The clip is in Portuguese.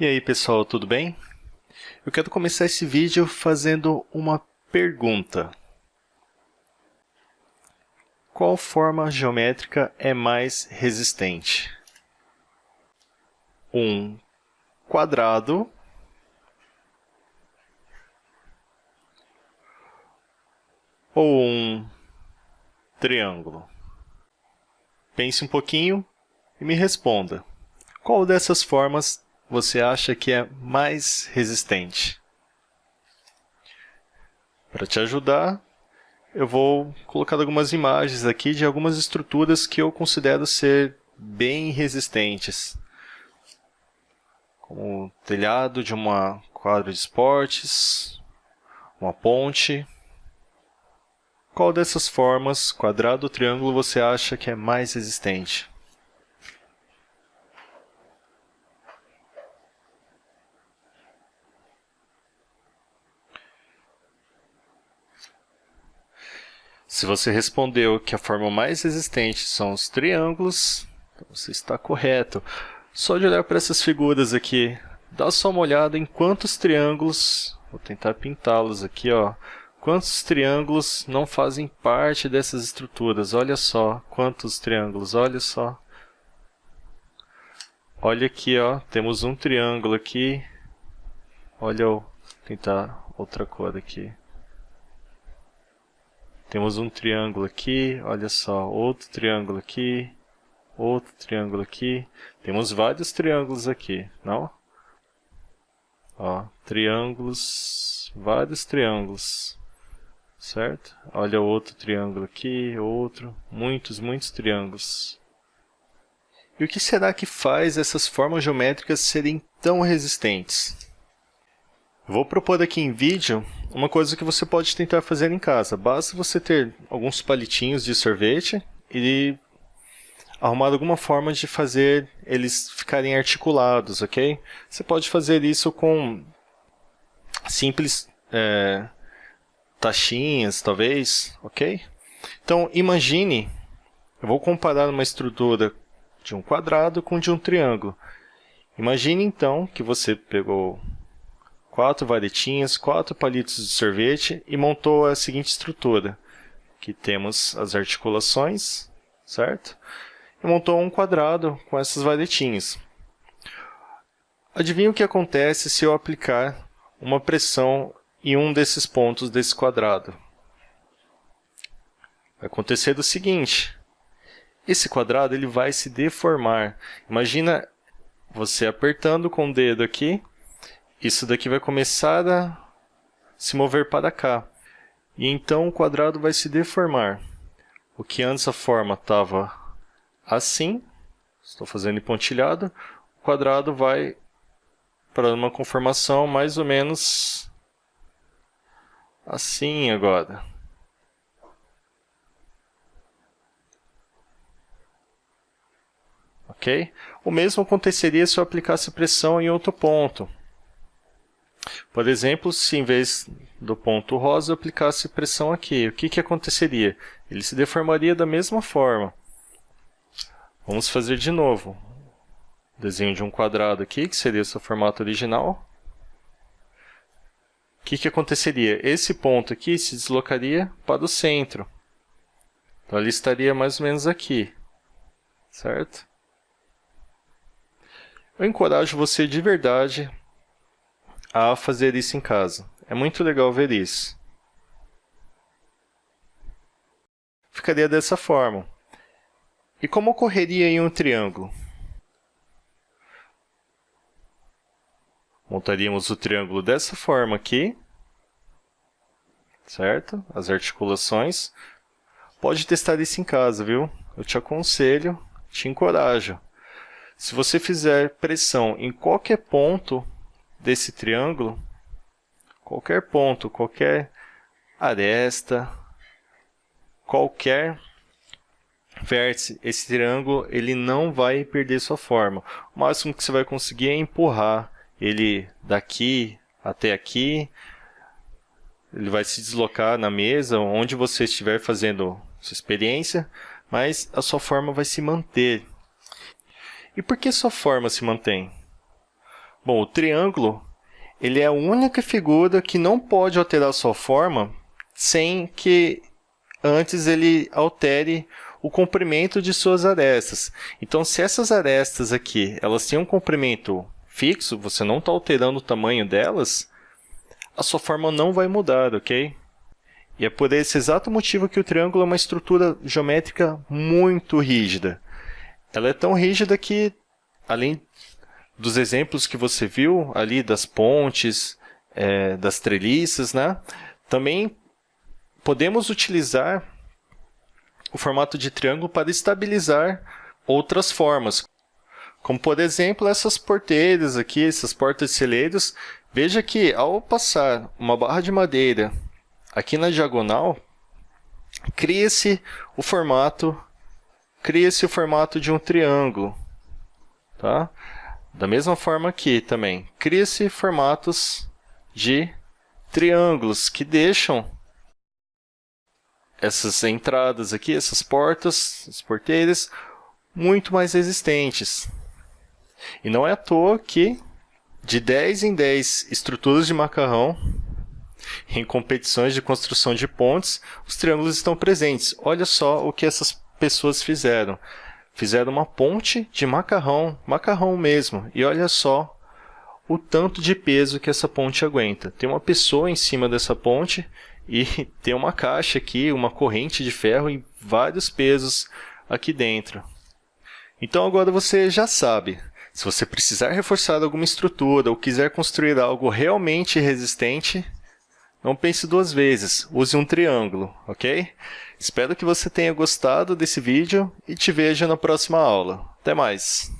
E aí pessoal, tudo bem? Eu quero começar esse vídeo fazendo uma pergunta. Qual forma geométrica é mais resistente? Um quadrado ou um triângulo? Pense um pouquinho e me responda. Qual dessas formas você acha que é mais resistente? Para te ajudar, eu vou colocar algumas imagens aqui de algumas estruturas que eu considero ser bem resistentes. Como o telhado de uma quadra de esportes, uma ponte. Qual dessas formas, quadrado ou triângulo, você acha que é mais resistente? Se você respondeu que a forma mais resistente são os triângulos, então você está correto. Só de olhar para essas figuras aqui, dá só uma olhada em quantos triângulos, vou tentar pintá-los aqui, ó, quantos triângulos não fazem parte dessas estruturas. Olha só quantos triângulos, olha só. Olha aqui, ó, temos um triângulo aqui. Olha, vou tentar outra cor aqui. Temos um triângulo aqui, olha só, outro triângulo aqui, outro triângulo aqui. Temos vários triângulos aqui, não? Ó, triângulos, vários triângulos, certo? Olha outro triângulo aqui, outro, muitos, muitos triângulos. E o que será que faz essas formas geométricas serem tão resistentes? Vou propor aqui em vídeo uma coisa que você pode tentar fazer em casa. Basta você ter alguns palitinhos de sorvete e arrumar alguma forma de fazer eles ficarem articulados, ok? Você pode fazer isso com simples é, taxinhas, talvez, ok? Então, imagine, eu vou comparar uma estrutura de um quadrado com de um triângulo. Imagine, então, que você pegou quatro varetinhas, quatro palitos de sorvete e montou a seguinte estrutura. Aqui temos as articulações, certo? E montou um quadrado com essas varetinhas. Adivinha o que acontece se eu aplicar uma pressão em um desses pontos desse quadrado? Vai acontecer o seguinte, esse quadrado ele vai se deformar. Imagina você apertando com o dedo aqui isso daqui vai começar a se mover para cá. E então o quadrado vai se deformar. O que antes a forma estava assim, estou fazendo em pontilhado, o quadrado vai para uma conformação mais ou menos assim agora. Ok? O mesmo aconteceria se eu aplicasse pressão em outro ponto. Por exemplo, se em vez do ponto rosa eu aplicasse pressão aqui, o que, que aconteceria? Ele se deformaria da mesma forma. Vamos fazer de novo. Desenho de um quadrado aqui, que seria o seu formato original. O que, que aconteceria? Esse ponto aqui se deslocaria para o centro. Então, ele estaria mais ou menos aqui. Certo? Eu encorajo você de verdade a fazer isso em casa. É muito legal ver isso. Ficaria dessa forma. E como ocorreria em um triângulo? Montaríamos o triângulo dessa forma aqui, certo? As articulações. Pode testar isso em casa, viu? Eu te aconselho, te encorajo. Se você fizer pressão em qualquer ponto desse triângulo, qualquer ponto, qualquer aresta, qualquer vértice, esse triângulo ele não vai perder sua forma. O máximo que você vai conseguir é empurrar ele daqui até aqui. Ele vai se deslocar na mesa, onde você estiver fazendo sua experiência, mas a sua forma vai se manter. E por que sua forma se mantém? Bom, o triângulo ele é a única figura que não pode alterar sua forma sem que antes ele altere o comprimento de suas arestas. Então, se essas arestas aqui elas têm um comprimento fixo, você não está alterando o tamanho delas, a sua forma não vai mudar, ok? E é por esse exato motivo que o triângulo é uma estrutura geométrica muito rígida. Ela é tão rígida que, além dos exemplos que você viu ali das pontes, é, das treliças, né? também podemos utilizar o formato de triângulo para estabilizar outras formas, como por exemplo essas porteiras aqui, essas portas de celeiros. Veja que ao passar uma barra de madeira aqui na diagonal, cria-se o formato cria-se o formato de um triângulo, tá? Da mesma forma aqui também, cria-se formatos de triângulos que deixam essas entradas aqui, essas portas, as porteiras, muito mais resistentes. E não é à toa que de 10 em 10 estruturas de macarrão em competições de construção de pontes, os triângulos estão presentes. Olha só o que essas pessoas fizeram. Fizeram uma ponte de macarrão, macarrão mesmo. E olha só o tanto de peso que essa ponte aguenta. Tem uma pessoa em cima dessa ponte e tem uma caixa aqui, uma corrente de ferro e vários pesos aqui dentro. Então agora você já sabe. Se você precisar reforçar alguma estrutura ou quiser construir algo realmente resistente, não pense duas vezes, use um triângulo, ok? Espero que você tenha gostado desse vídeo e te vejo na próxima aula. Até mais!